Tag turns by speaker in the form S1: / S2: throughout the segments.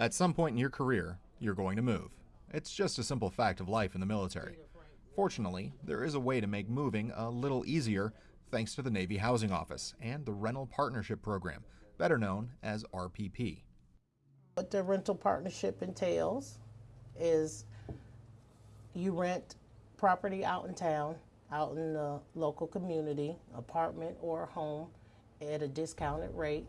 S1: At some point in your career, you're going to move. It's just a simple fact of life in the military. Fortunately, there is a way to make moving a little easier thanks to the Navy Housing Office and the Rental Partnership Program, better known as RPP.
S2: What the rental partnership entails is you rent property out in town, out in the local community, apartment or home, at a discounted rate.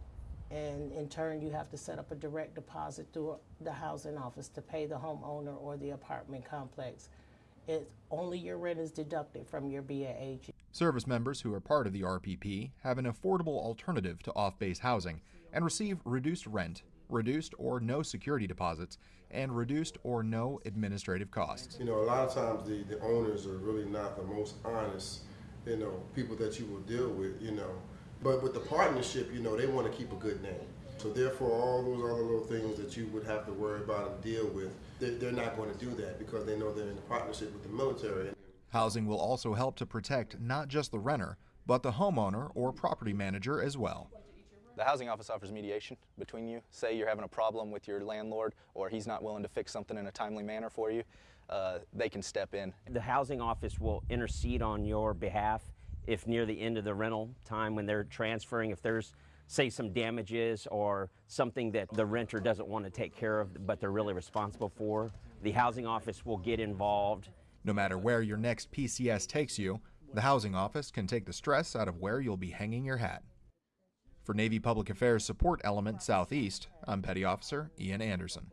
S2: And in turn, you have to set up a direct deposit through the housing office to pay the homeowner or the apartment complex. It, only your rent is deducted from your BAH.
S1: Service members who are part of the RPP have an affordable alternative to off base housing and receive reduced rent, reduced or no security deposits, and reduced or no administrative costs.
S3: You know, a lot of times the, the owners are really not the most honest, you know, people that you will deal with, you know. But with the partnership, you know, they want to keep a good name. So therefore, all those other little things that you would have to worry about and deal with, they're, they're not going to do that because they know they're in a partnership with the military.
S1: Housing will also help to protect not just the renter, but the homeowner or property manager as well.
S4: The housing office offers mediation between you. Say you're having a problem with your landlord or he's not willing to fix something in a timely manner for you, uh, they can step in.
S5: The housing office will intercede on your behalf if near the end of the rental time when they're transferring, if there's say some damages or something that the renter doesn't want to take care of but they're really responsible for, the housing office will get involved.
S1: No matter where your next PCS takes you, the housing office can take the stress out of where you'll be hanging your hat. For Navy Public Affairs Support Element Southeast, I'm Petty Officer Ian Anderson.